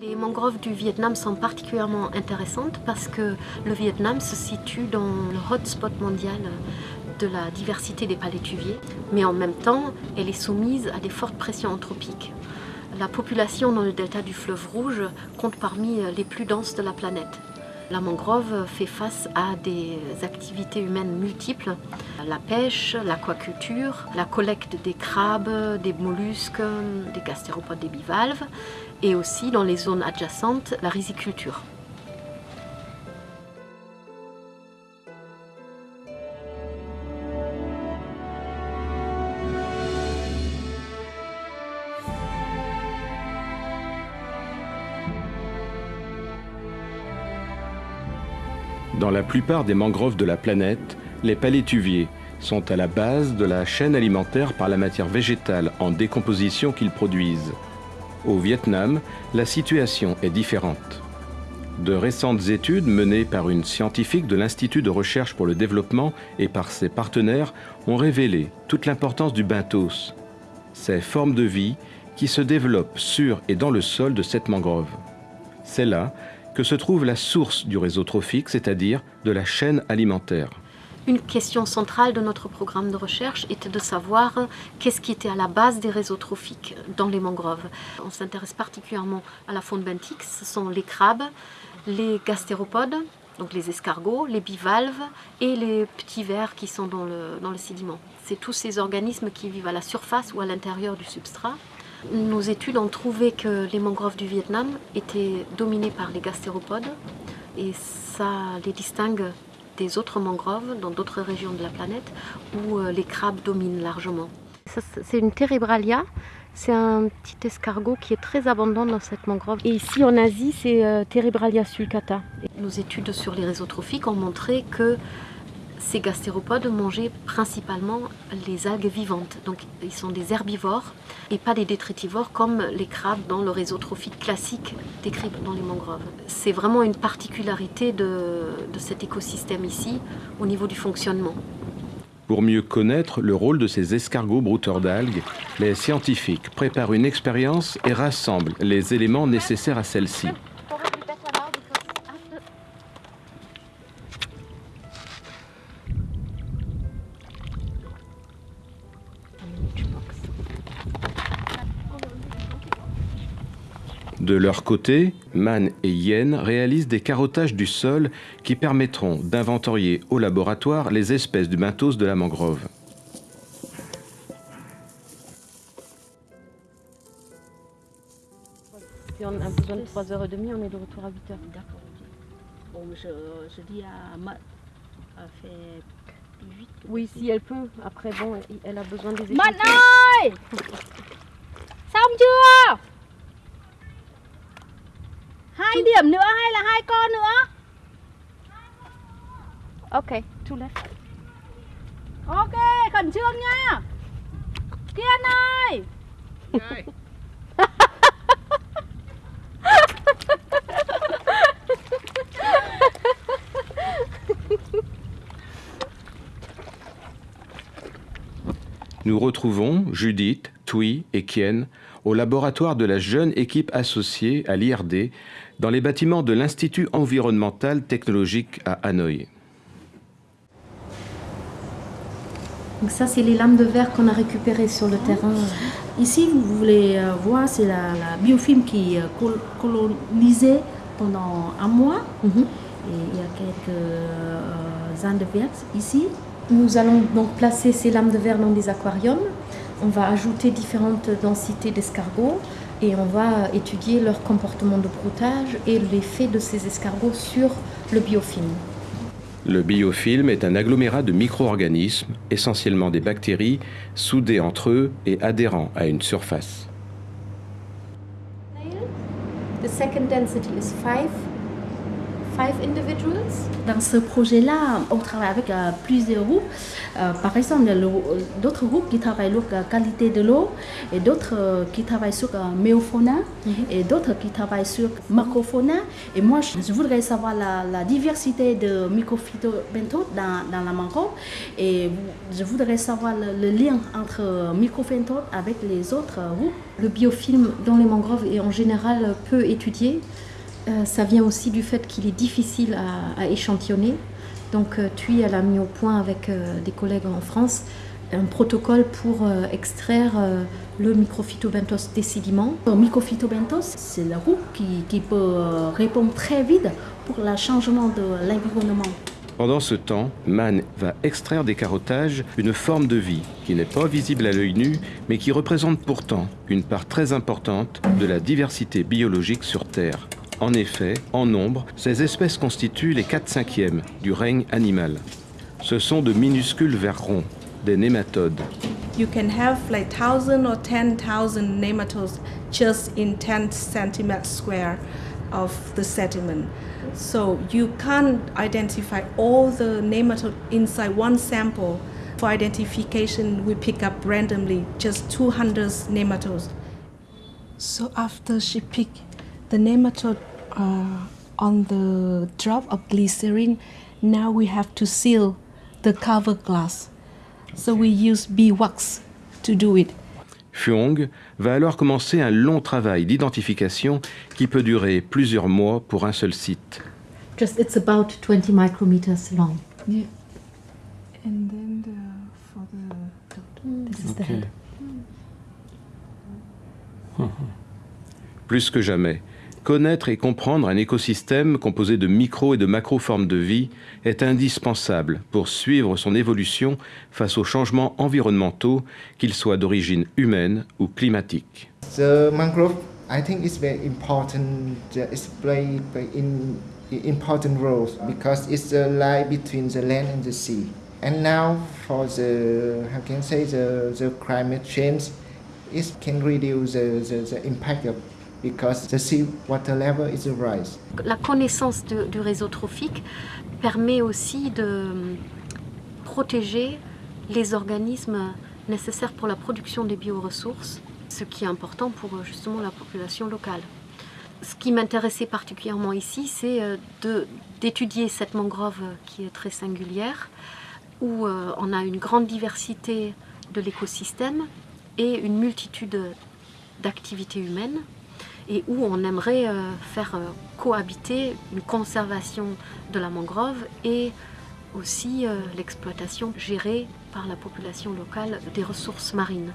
Les mangroves du Vietnam sont particulièrement intéressantes parce que le Vietnam se situe dans le hotspot mondial de la diversité des palétuviers, mais en même temps, elle est soumise à des fortes pressions anthropiques. La population dans le delta du fleuve Rouge compte parmi les plus denses de la planète. La mangrove fait face à des activités humaines multiples, la pêche, l'aquaculture, la collecte des crabes, des mollusques, des gastéropodes, des bivalves, et aussi dans les zones adjacentes, la riziculture. Dans la plupart des mangroves de la planète, les palétuviers sont à la base de la chaîne alimentaire par la matière végétale en décomposition qu'ils produisent. Au Vietnam, la situation est différente. De récentes études menées par une scientifique de l'Institut de recherche pour le développement et par ses partenaires ont révélé toute l'importance du benthos, ces formes de vie qui se développent sur et dans le sol de cette mangrove. C'est là que se trouve la source du réseau trophique, c'est-à-dire de la chaîne alimentaire. Une question centrale de notre programme de recherche était de savoir qu'est-ce qui était à la base des réseaux trophiques dans les mangroves. On s'intéresse particulièrement à la faune benthique, ce sont les crabes, les gastéropodes, donc les escargots, les bivalves et les petits vers qui sont dans le, dans le sédiment. C'est tous ces organismes qui vivent à la surface ou à l'intérieur du substrat. Nos études ont trouvé que les mangroves du Vietnam étaient dominées par les gastéropodes et ça les distingue des autres mangroves dans d'autres régions de la planète où euh, les crabes dominent largement. C'est une Terebralia, c'est un petit escargot qui est très abondant dans cette mangrove. Et ici en Asie, c'est euh, Terebralia sulcata. Nos études sur les réseaux trophiques ont montré que ces gastéropodes mangeaient principalement les algues vivantes. Donc ils sont des herbivores et pas des détritivores comme les crabes dans le réseau trophique classique décrit dans les mangroves. C'est vraiment une particularité de, de cet écosystème ici au niveau du fonctionnement. Pour mieux connaître le rôle de ces escargots brouteurs d'algues, les scientifiques préparent une expérience et rassemblent les éléments nécessaires à celle-ci. De leur côté, Man et Yen réalisent des carottages du sol qui permettront d'inventorier au laboratoire les espèces du benthos de la mangrove. Si on a besoin de 3h30, on est de retour à 8h. D'accord. Bon, je, je dis à Ma, à plus vite. Oui, si elle peut. Après, bon, elle a besoin des Mạnh échantillons. ơi! Hai điểm nữa hay là hai con nữa? Ok, tout left. Ok, khẩn trương nha. Kiên ơi! Nous retrouvons Judith, Tui et Kien au laboratoire de la jeune équipe associée à l'IRD dans les bâtiments de l'Institut environnemental technologique à Hanoï. Donc ça, c'est les lames de verre qu'on a récupérées sur le terrain. Ici, vous voulez euh, voir, c'est la, la biofilm qui est col- colonisée pendant un mois. Mhm. Et il y a quelques euh, ans de verre ici. Nous allons donc placer ces lames de verre dans des aquariums. On va ajouter différentes densités d'escargots et on va étudier leur comportement de broutage et l'effet de ces escargots sur le biofilm. Le biofilm est un agglomérat de micro-organismes, essentiellement des bactéries, soudés entre eux et adhérents à une surface. The second density is 5, five individuals. Dans ce projet-là, on travaille avec euh, plusieurs groupes. Euh, par exemple, il y a le- d'autres groupes qui travaillent sur la qualité de l'eau, et d'autres euh, qui travaillent sur la méofauna, et d'autres qui travaillent sur macrofauna. Et moi, je voudrais savoir la, la diversité de microphytobenthes dans, dans la mangrove. Et je voudrais savoir le, le lien entre microphytobenthes avec les autres groupes. Le biofilm dans les mangroves est en général peu étudié. Euh, ça vient aussi du fait qu'il est difficile à, à échantillonner. Donc euh, TUI elle a mis au point avec euh, des collègues en France un protocole pour euh, extraire euh, le microphytobenthos des sédiments. Le microphytobenthos, c'est le groupe qui, qui peut répondre très vite pour le changement de l'environnement. Pendant ce temps, Mann va extraire des carottages une forme de vie qui n'est pas visible à l'œil nu, mais qui représente pourtant une part très importante de la diversité biologique sur Terre. En effet, en nombre, ces espèces constituent les 4 cinquièmes du règne animal. Ce sont de minuscules vers ronds, des nématodes. you can have like thousand or ten thousand nematodes just in 10 centimeters square of the sediment. So you can't identify all the nematode inside one sample. For identification, we pick up randomly just 200 nematodes. So after she picked the nematode uh, on the drop of glycerin, now we have to seal the cover glass. So we use beeswax to do it. Fuong va alors commencer un long travail d'identification qui peut durer plusieurs mois pour un seul site. Just it's about 20 micrometers long. And then the, for the This is the head. Plus que jamais, connaître et comprendre un écosystème composé de micro et de macro formes de vie est indispensable pour suivre son évolution face aux changements environnementaux, qu'ils soient d'origine humaine ou climatique. The mangrove, I think, is very important. uh, It's play play in important roles because it's the line between the land and the sea. And now for the how can I say the, the climate change, it can reduce the, the, the impact of because the sea water level is rise. La connaissance du réseau trophique permet aussi de protéger les organismes nécessaires pour la production des bioressources, ce qui est important pour euh, justement la population locale. Ce qui m'intéressait particulièrement ici, c'est euh, d'étudier cette mangrove euh, qui est très singulière, où on a une grande diversité de l'écosystème et une multitude d'activités humaines et où on aimerait euh, faire euh, cohabiter une conservation de la mangrove et aussi euh, l'exploitation gérée par la population locale des ressources marines.